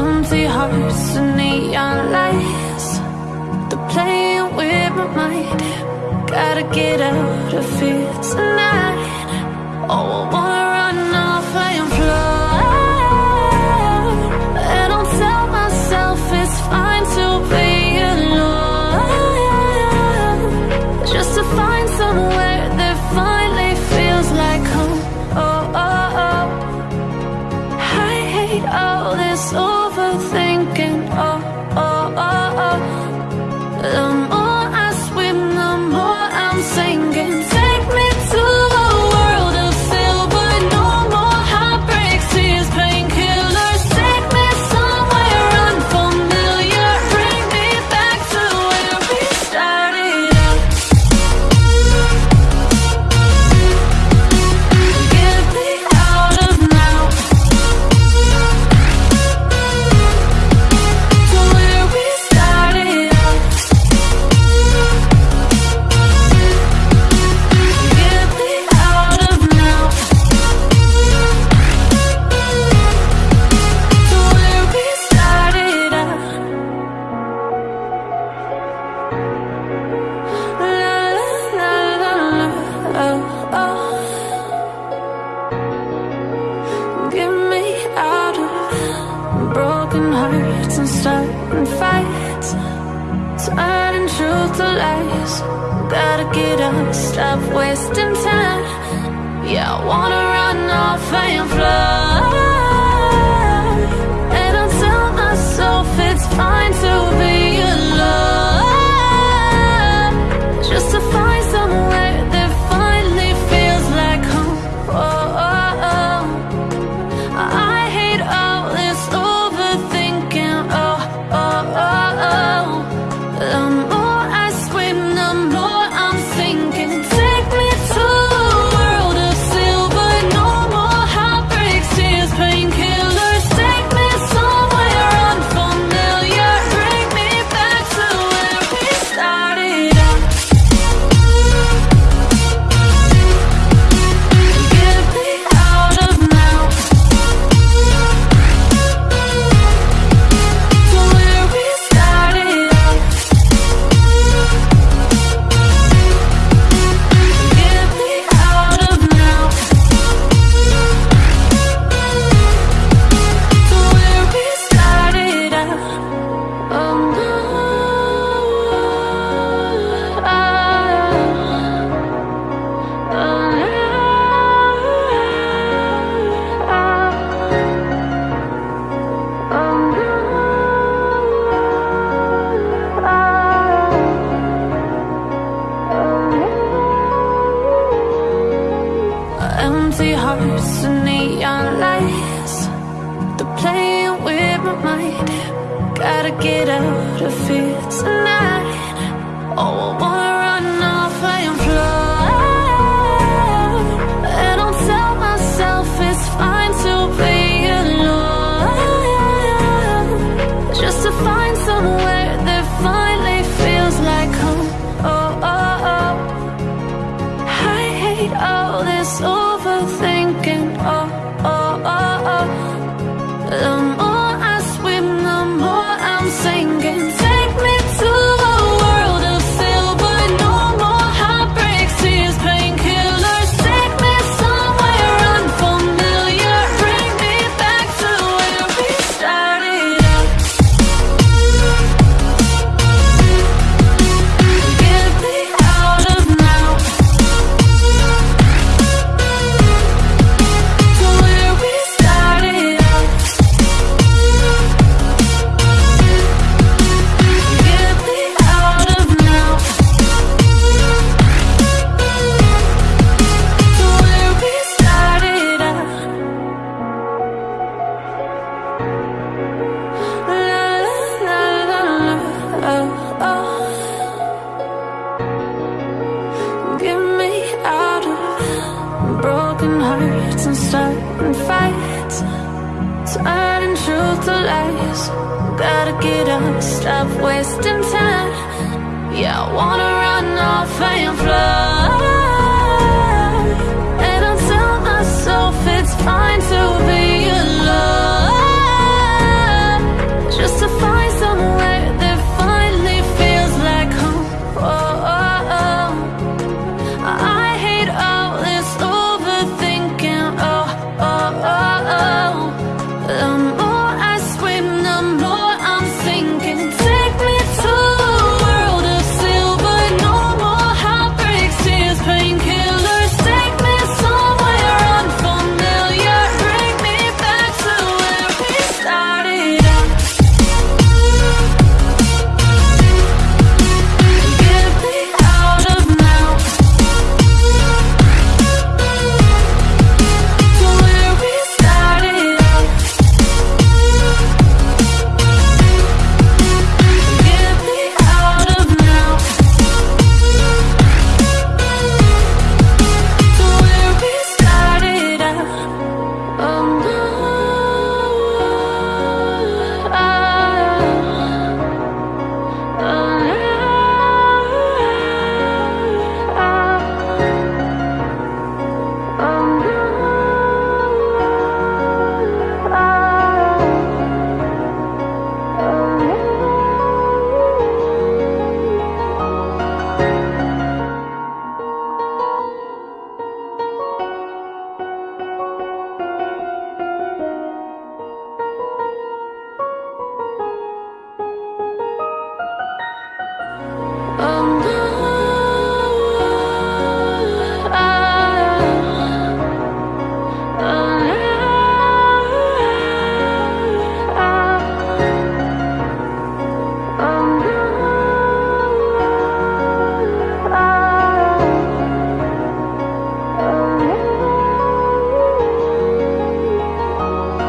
Empty hearts and neon lights. They're playing with my mind. Gotta get out of here tonight. Oh, I wanna Cutting truth to lies. Gotta get up, stop wasting time. Yeah, I wanna run off and fly. And I tell myself it's fine to be empty hearts and neon lights. They're playing with my mind. Gotta get out of here tonight. Oh, I wanna of the lies. Gotta get up, stop wasting time. Yeah, I wanna run off and fly.